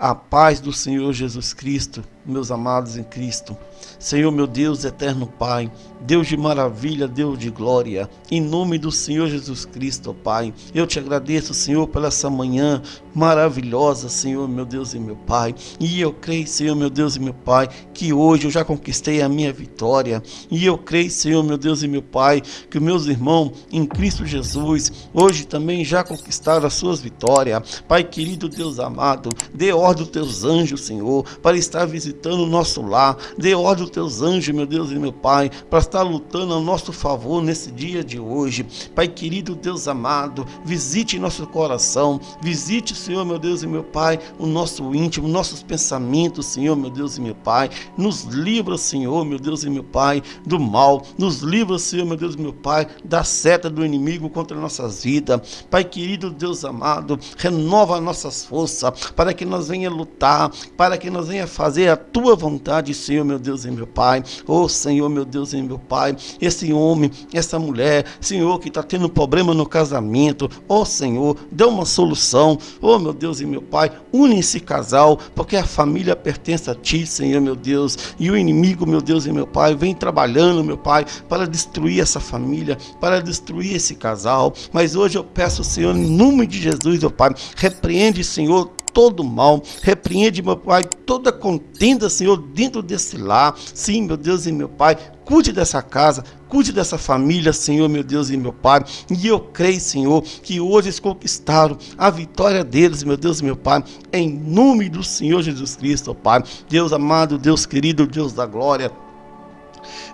A paz do Senhor Jesus Cristo, meus amados em Cristo. Senhor, meu Deus, eterno Pai, Deus de maravilha, Deus de glória, em nome do Senhor Jesus Cristo, Pai, eu te agradeço, Senhor, pela essa manhã maravilhosa, Senhor, meu Deus e meu Pai, e eu creio, Senhor, meu Deus e meu Pai, que hoje eu já conquistei a minha vitória, e eu creio, Senhor, meu Deus e meu Pai, que meus irmãos em Cristo Jesus hoje também já conquistaram as suas vitórias. Pai querido, Deus amado, dê ordem aos teus anjos, Senhor, para estar visitando o nosso lar, dê ordem aos teus anjos, meu Deus e meu Pai, para estar lutando a nosso favor nesse dia de hoje. Pai querido, Deus amado, visite nosso coração, visite, Senhor, meu Deus e meu Pai, o nosso íntimo, nossos pensamentos, Senhor, meu Deus e meu Pai. Nos livra, Senhor, meu Deus e meu Pai, do mal. Nos livra, Senhor, meu Deus e meu Pai, da seta do inimigo contra nossas vidas. Pai querido, Deus amado, renova nossas forças para que nós venha lutar, para que nós venha fazer a tua vontade, Senhor, meu Deus e meu Pai. Oh, Senhor, meu Deus e meu Pai, esse homem, essa mulher, Senhor, que está tendo problema no casamento, oh, Senhor, dê uma solução. Oh, meu Deus e meu Pai, une esse casal, porque a família pertence a Ti, Senhor, meu Deus, e o inimigo, meu Deus e meu Pai, vem trabalhando, meu Pai, para destruir essa família, para destruir esse casal. Mas hoje eu peço, Senhor, em nome de Jesus, meu Pai, repreende, Senhor, todo mal, repreende, meu Pai, toda contenda, Senhor, dentro desse lar. Sim, meu Deus e meu Pai, cuide dessa casa, cuide dessa família, Senhor, meu Deus e meu Pai. E eu creio, Senhor, que hoje eles conquistaram a vitória deles, meu Deus e meu Pai, em nome do Senhor Jesus Cristo, Pai. Deus amado, Deus querido, Deus da glória.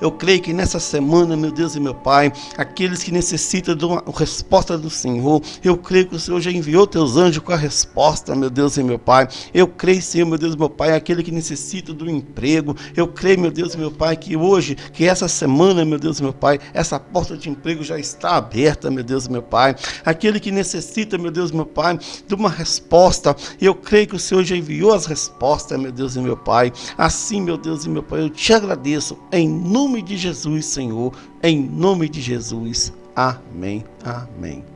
Eu creio que nessa semana, meu Deus e meu Pai, aqueles que necessitam de uma resposta do Senhor, eu creio que o Senhor já enviou teus anjos com a resposta, meu Deus e meu Pai. Eu creio, Senhor, meu Deus e meu Pai, aquele que necessita do emprego. Eu creio, meu Deus e meu Pai, que hoje, que essa semana, meu Deus e meu Pai, essa porta de emprego já está aberta, meu Deus e meu Pai. Aquele que necessita, meu Deus e meu Pai, de uma resposta, eu creio que o Senhor já enviou as respostas, meu Deus e meu Pai. Assim, meu Deus e meu Pai, eu te agradeço em nome de Jesus, Senhor, em nome de Jesus. Amém. Amém.